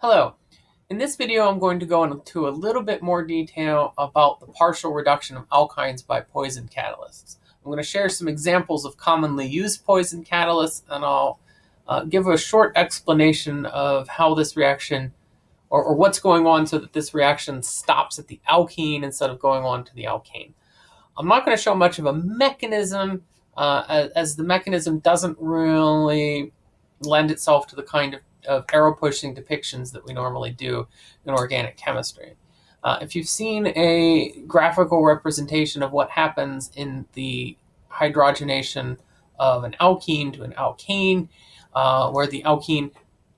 Hello. In this video, I'm going to go into a little bit more detail about the partial reduction of alkynes by poison catalysts. I'm going to share some examples of commonly used poison catalysts, and I'll uh, give a short explanation of how this reaction, or, or, what's going on so that this reaction stops at the alkene instead of going on to the alkane. I'm not going to show much of a mechanism, uh, as, as the mechanism doesn't really lend itself to the kind of of arrow pushing depictions that we normally do in organic chemistry. Uh, if you've seen a graphical representation of what happens in the hydrogenation of an alkene to an alkane, uh, where the alkene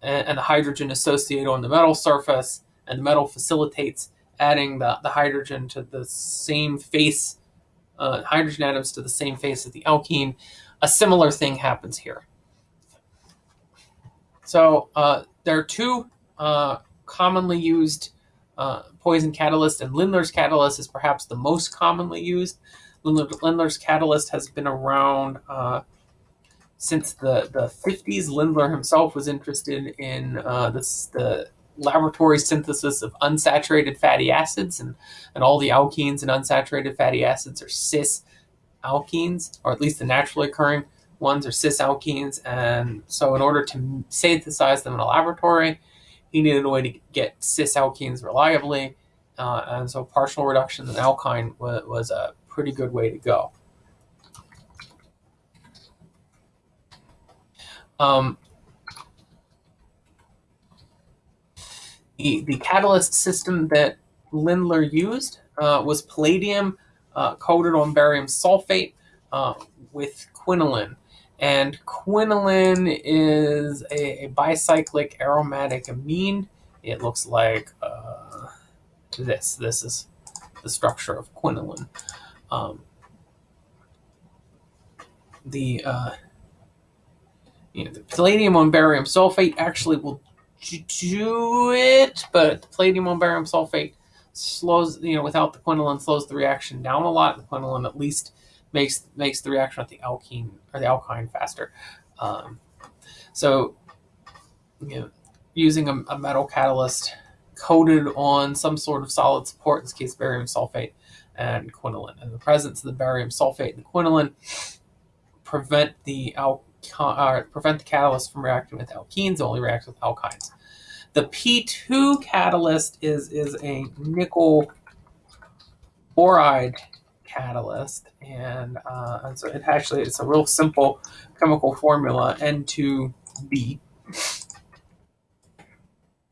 and, the hydrogen associate on the metal surface, and the metal facilitates adding the, the hydrogen to the same face, uh, hydrogen atoms to the same face of the alkene, a similar thing happens here. So uh, there are two uh, commonly used uh, poison catalysts, and Lindlar's catalyst is perhaps the most commonly used. Lindlar's catalyst has been around uh, since the, the 50s. Lindlar himself was interested in uh, this, the laboratory synthesis of unsaturated fatty acids, and, and all the alkenes and unsaturated fatty acids are cis alkenes, or at least the naturally occurring ones are cis alkenes, and so in order to synthesize them in a laboratory, he needed a way to get cis alkenes reliably, uh, and so partial reduction in alkyne was, was a pretty good way to go. Um, the, the catalyst system that Lindlar used uh, was palladium uh, coated on barium sulfate uh, with quinoline. And quinoline is a, a bicyclic aromatic amine. It looks like uh, this. This is the structure of quinoline. Um, the, uh, you know, the palladium on barium sulfate actually will do it, but the palladium on barium sulfate slows, you know, without the quinoline, slows the reaction down a lot. The quinoline at least makes makes the reaction with the alkene or the alkyne faster. Um, so, you know, using a, a, metal catalyst coated on some sort of solid support, in this case barium sulfate and quinoline, and the presence of the barium sulfate and the quinoline prevent the al uh, prevent the catalyst from reacting with alkenes, it only reacts with alkynes. The P2 catalyst is is a nickel boride catalyst, and, uh, and so it actually it's a real simple chemical formula N2B.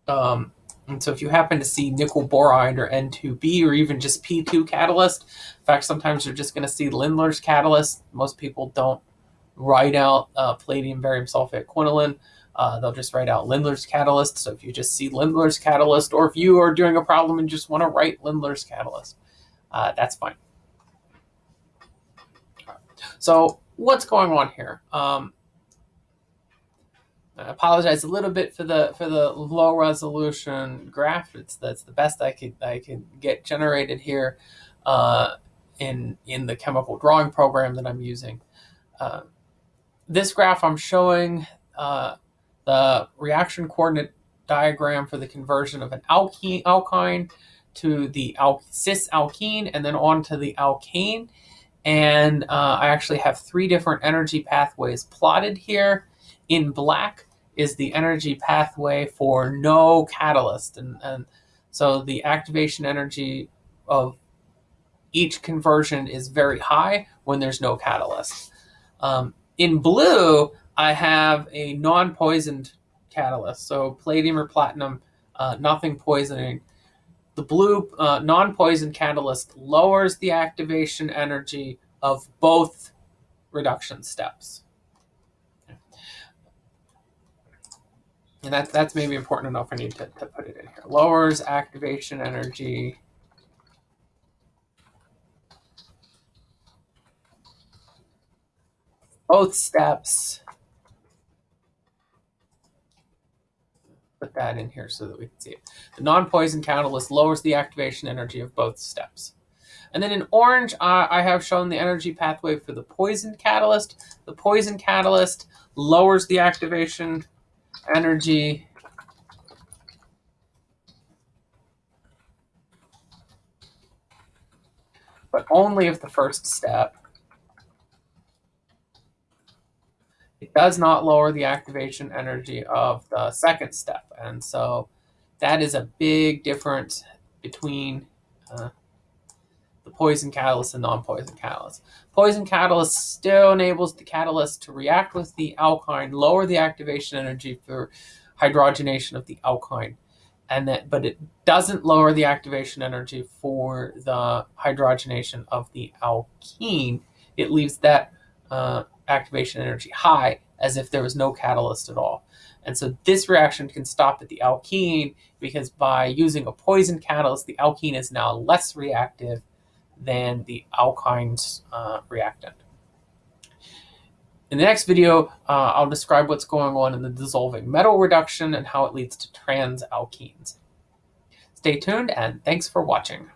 Um, and so if you happen to see nickel boride or N2B or even just P2 catalyst, in fact, sometimes you're just going to see Lindlar's catalyst. Most people don't write out uh, palladium barium sulfate quinoline. Uh, they'll just write out Lindlar's catalyst. So if you just see Lindlar's catalyst, or if you are doing a problem and just want to write Lindlar's catalyst, uh, that's fine. So what's going on here? Um, I apologize a little bit for the for the low resolution graph. It's that's the best I could I could get generated here uh, in in the chemical drawing program that I'm using. Uh, this graph I'm showing uh, the reaction coordinate diagram for the conversion of an alkene alkyne to the al cis alkene and then on to the alkane. And uh, I actually have three different energy pathways plotted here. In black is the energy pathway for no catalyst. And, and so the activation energy of each conversion is very high when there's no catalyst. Um, in blue, I have a non-poisoned catalyst. So palladium or platinum, uh, nothing poisoning the blue uh, non-poison catalyst lowers the activation energy of both reduction steps. And that, that's maybe important enough I need to, to put it in here. Lowers activation energy both steps put that in here so that we can see it. The non-poison catalyst lowers the activation energy of both steps. And then in orange, uh, I have shown the energy pathway for the poison catalyst. The poison catalyst lowers the activation energy but only of the first step. It does not lower the activation energy of the second step. And so that is a big difference between uh, the poison catalyst and non-poison catalyst. Poison catalyst still enables the catalyst to react with the alkyne, lower the activation energy for hydrogenation of the alkyne, and that, but it doesn't lower the activation energy for the hydrogenation of the alkene. It leaves that uh, activation energy high as if there was no catalyst at all. And so this reaction can stop at the alkene because by using a poison catalyst, the alkene is now less reactive than the alkyne's uh, reactant. In the next video, uh, I'll describe what's going on in the dissolving metal reduction and how it leads to trans alkenes. Stay tuned and thanks for watching.